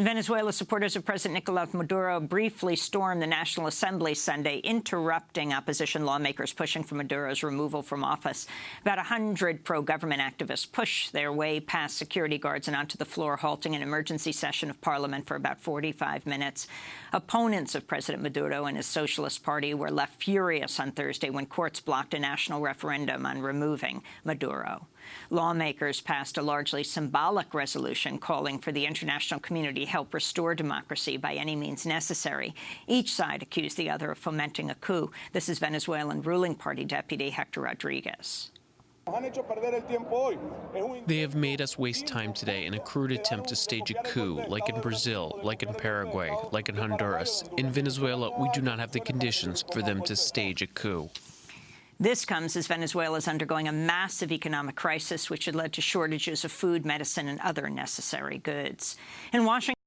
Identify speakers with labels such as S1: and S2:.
S1: In Venezuela, supporters of President Nicolas Maduro briefly stormed the National Assembly Sunday, interrupting opposition lawmakers pushing for Maduro's removal from office. About 100 pro-government activists pushed their way past security guards and onto the floor, halting an emergency session of parliament for about 45 minutes. Opponents of President Maduro and his Socialist Party were left furious on Thursday when courts blocked a national referendum on removing Maduro. Lawmakers passed a largely symbolic resolution calling for the international community to help restore democracy by any means necessary. Each side accused the other of fomenting a coup. This is Venezuelan ruling party deputy Hector Rodriguez.
S2: They have made us waste time today in a crude attempt to stage a coup, like in Brazil, like in Paraguay, like in Honduras. In Venezuela, we do not have the conditions for them to stage a coup.
S1: This comes as Venezuela is undergoing a massive economic crisis, which had led to shortages of food, medicine, and other necessary goods. In Washington,